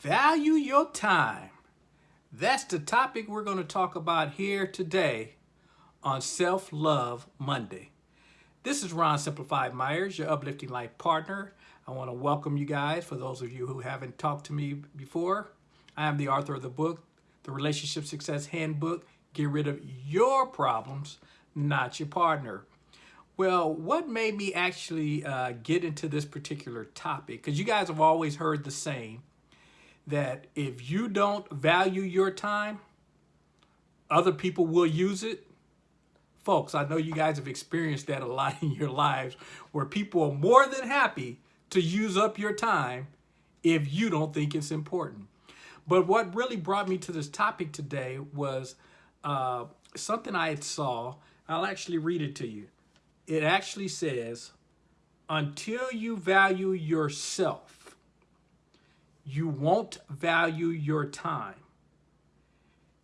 Value your time. That's the topic we're going to talk about here today on Self-Love Monday. This is Ron Simplified Myers, your uplifting life partner. I want to welcome you guys. For those of you who haven't talked to me before, I am the author of the book, The Relationship Success Handbook. Get rid of your problems, not your partner. Well, what made me actually uh, get into this particular topic? Because you guys have always heard the saying that if you don't value your time, other people will use it. Folks, I know you guys have experienced that a lot in your lives where people are more than happy to use up your time if you don't think it's important. But what really brought me to this topic today was uh, something I saw. I'll actually read it to you. It actually says, until you value yourself, you won't value your time.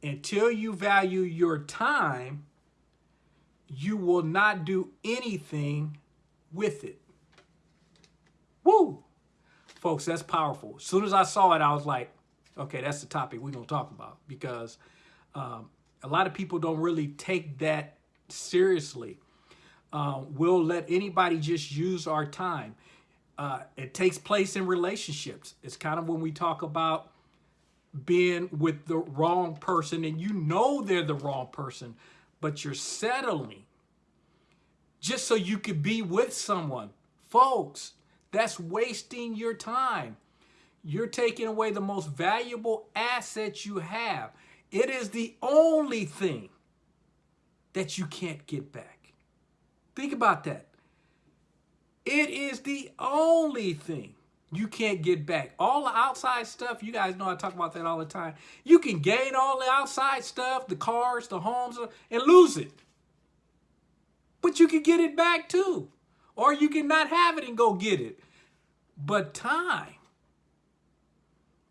Until you value your time, you will not do anything with it. Woo! Folks, that's powerful. As soon as I saw it, I was like, okay, that's the topic we're going to talk about because um, a lot of people don't really take that seriously. Uh, we'll let anybody just use our time. Uh, it takes place in relationships. It's kind of when we talk about being with the wrong person and you know they're the wrong person, but you're settling just so you could be with someone. Folks, that's wasting your time. You're taking away the most valuable asset you have. It is the only thing that you can't get back. Think about that. It is the only thing you can't get back. All the outside stuff, you guys know I talk about that all the time. You can gain all the outside stuff, the cars, the homes, and lose it. But you can get it back too. Or you can not have it and go get it. But time,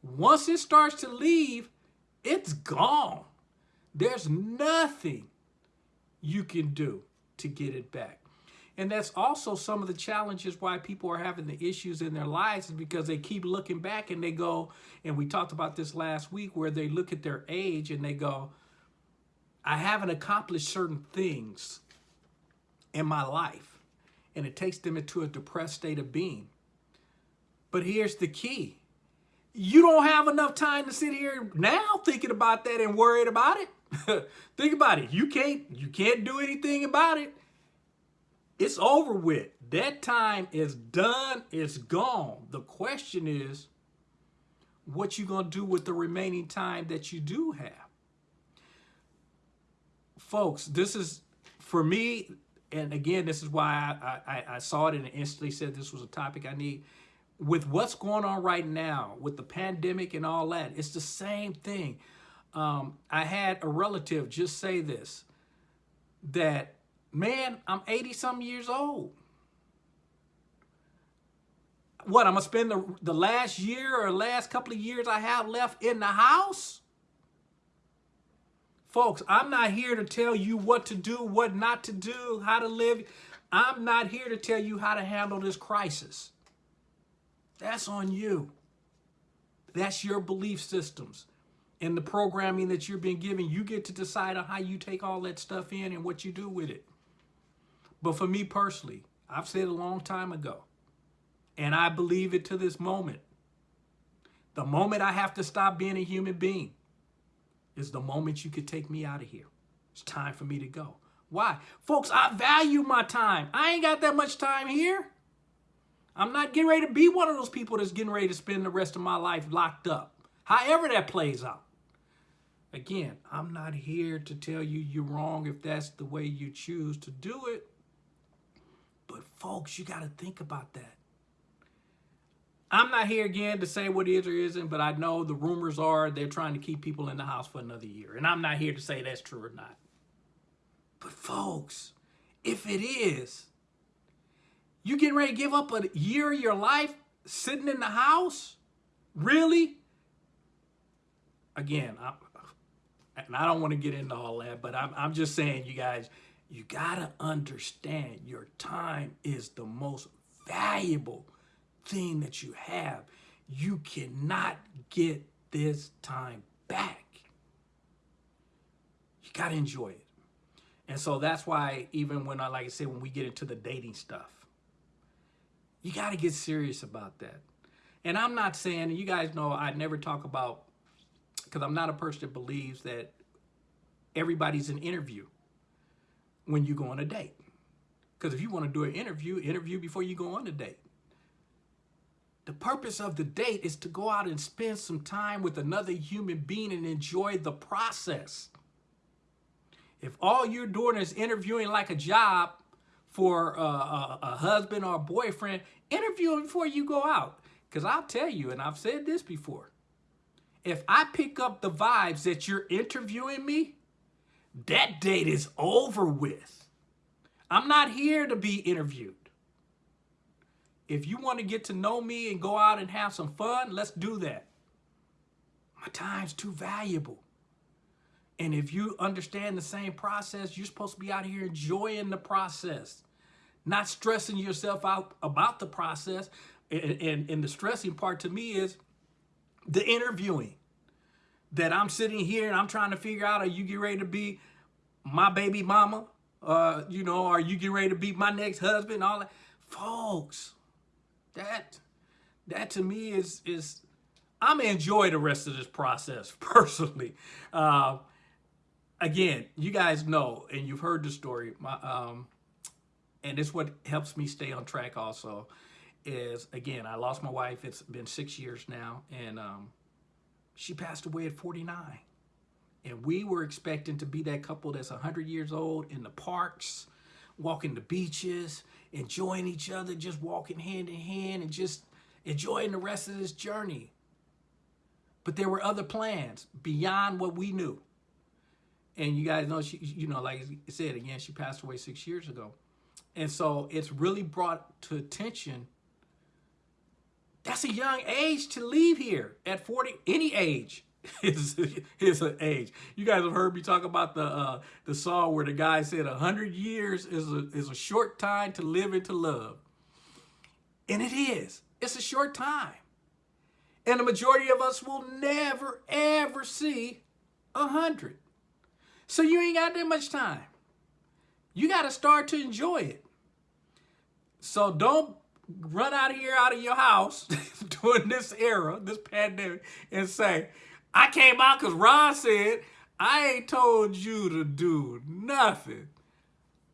once it starts to leave, it's gone. There's nothing you can do to get it back. And that's also some of the challenges why people are having the issues in their lives is because they keep looking back and they go, and we talked about this last week, where they look at their age and they go, I haven't accomplished certain things in my life. And it takes them into a depressed state of being. But here's the key. You don't have enough time to sit here now thinking about that and worried about it. Think about it. You can't you can't do anything about it. It's over with. That time is done. It's gone. The question is, what you going to do with the remaining time that you do have? Folks, this is, for me, and again, this is why I, I, I saw it and instantly said this was a topic I need. With what's going on right now, with the pandemic and all that, it's the same thing. Um, I had a relative just say this, that man, I'm 80 some years old. What, I'm to spend the, the last year or last couple of years I have left in the house? Folks, I'm not here to tell you what to do, what not to do, how to live. I'm not here to tell you how to handle this crisis. That's on you. That's your belief systems and the programming that you're being given. You get to decide on how you take all that stuff in and what you do with it. But for me personally, I've said a long time ago, and I believe it to this moment, the moment I have to stop being a human being is the moment you could take me out of here. It's time for me to go. Why? Folks, I value my time. I ain't got that much time here. I'm not getting ready to be one of those people that's getting ready to spend the rest of my life locked up. However that plays out. Again, I'm not here to tell you you're wrong if that's the way you choose to do it. Folks, you got to think about that. I'm not here again to say what is or isn't, but I know the rumors are they're trying to keep people in the house for another year. And I'm not here to say that's true or not. But folks, if it is, you getting ready to give up a year of your life sitting in the house? Really? Again, I, and I don't want to get into all that, but I'm, I'm just saying, you guys, you got to understand your time is the most valuable thing that you have. You cannot get this time back. You got to enjoy it. And so that's why even when I, like I said, when we get into the dating stuff, you got to get serious about that. And I'm not saying, you guys know I never talk about, because I'm not a person that believes that everybody's an interview when you go on a date. Because if you want to do an interview, interview before you go on a date. The purpose of the date is to go out and spend some time with another human being and enjoy the process. If all you're doing is interviewing like a job for a, a, a husband or a boyfriend, interview before you go out. Because I'll tell you, and I've said this before, if I pick up the vibes that you're interviewing me, that date is over with. I'm not here to be interviewed. If you want to get to know me and go out and have some fun, let's do that. My time's too valuable. And if you understand the same process, you're supposed to be out here enjoying the process, not stressing yourself out about the process. And, and, and the stressing part to me is the interviewing that I'm sitting here and I'm trying to figure out, are you getting ready to be my baby mama? Uh, you know, are you getting ready to be my next husband? All that. Folks, that that to me is is I'm gonna enjoy the rest of this process personally. Uh, again, you guys know, and you've heard the story. My um, and it's what helps me stay on track. Also, is again, I lost my wife. It's been six years now, and um, she passed away at 49. And we were expecting to be that couple that's 100 years old in the parks, walking the beaches, enjoying each other, just walking hand in hand and just enjoying the rest of this journey. But there were other plans beyond what we knew. And you guys know, she, you know, like I said, again, she passed away six years ago. And so it's really brought to attention that's a young age to leave here at 40, any age is, is an age. You guys have heard me talk about the uh, the song where the guy said a hundred years is a, is a short time to live and to love. And it is. It's a short time. And the majority of us will never, ever see a hundred. So you ain't got that much time. You got to start to enjoy it. So don't run out of here, out of your house during this era, this pandemic, and say, I came out because Ron said, I ain't told you to do nothing.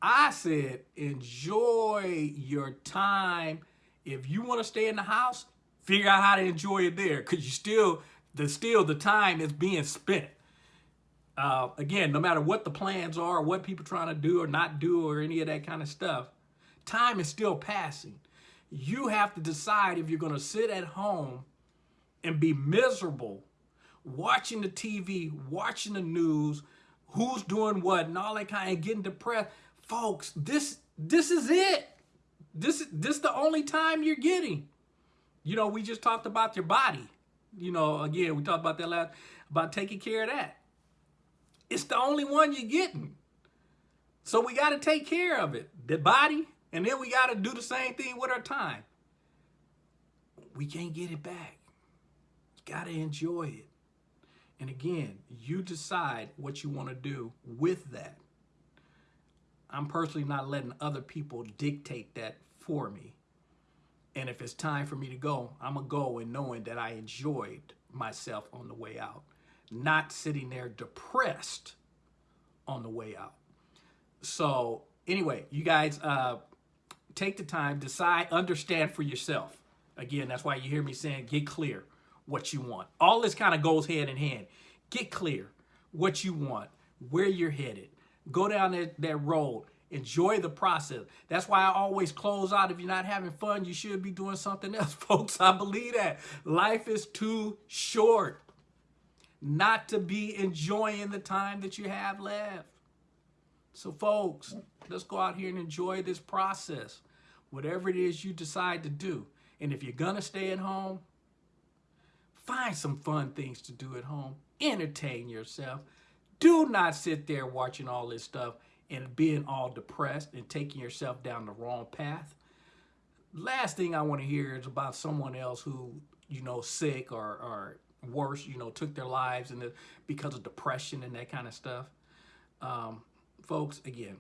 I said, enjoy your time. If you want to stay in the house, figure out how to enjoy it there because you still, the still the time is being spent. Uh, again, no matter what the plans are, what people trying to do or not do or any of that kind of stuff, time is still passing. You have to decide if you're going to sit at home and be miserable watching the TV, watching the news, who's doing what, and all that kind of getting depressed. Folks, this this is it. This is this the only time you're getting. You know, we just talked about your body. You know, again, we talked about that last about taking care of that. It's the only one you're getting. So we got to take care of it, the body, and then we got to do the same thing with our time. We can't get it back. You got to enjoy it. And again, you decide what you want to do with that. I'm personally not letting other people dictate that for me. And if it's time for me to go, I'm going to go and knowing that I enjoyed myself on the way out, not sitting there depressed on the way out. So anyway, you guys uh, take the time, decide, understand for yourself. Again, that's why you hear me saying get clear what you want. All this kind of goes hand in hand. Get clear what you want, where you're headed. Go down that, that road. Enjoy the process. That's why I always close out. If you're not having fun, you should be doing something else, folks. I believe that. Life is too short not to be enjoying the time that you have left. So, folks, let's go out here and enjoy this process, whatever it is you decide to do. And if you're to stay at home, Find some fun things to do at home. Entertain yourself. Do not sit there watching all this stuff and being all depressed and taking yourself down the wrong path. Last thing I want to hear is about someone else who you know, sick or, or worse, you know, took their lives and the, because of depression and that kind of stuff. Um, folks, again,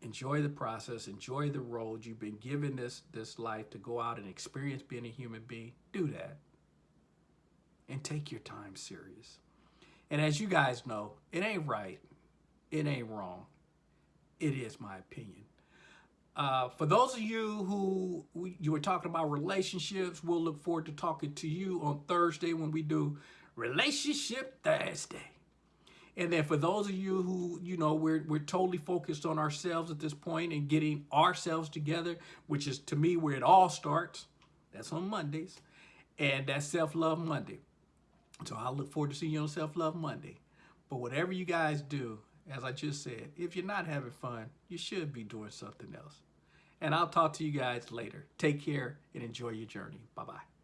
enjoy the process, enjoy the road. You've been given this this life to go out and experience being a human being. Do that. And take your time serious. And as you guys know, it ain't right. It ain't wrong. It is my opinion. Uh, for those of you who we, you were talking about relationships, we'll look forward to talking to you on Thursday when we do Relationship Thursday. And then for those of you who, you know, we're, we're totally focused on ourselves at this point and getting ourselves together, which is to me where it all starts. That's on Mondays. And that's Self-Love Monday. So I look forward to seeing you on Self-Love Monday. But whatever you guys do, as I just said, if you're not having fun, you should be doing something else. And I'll talk to you guys later. Take care and enjoy your journey. Bye-bye.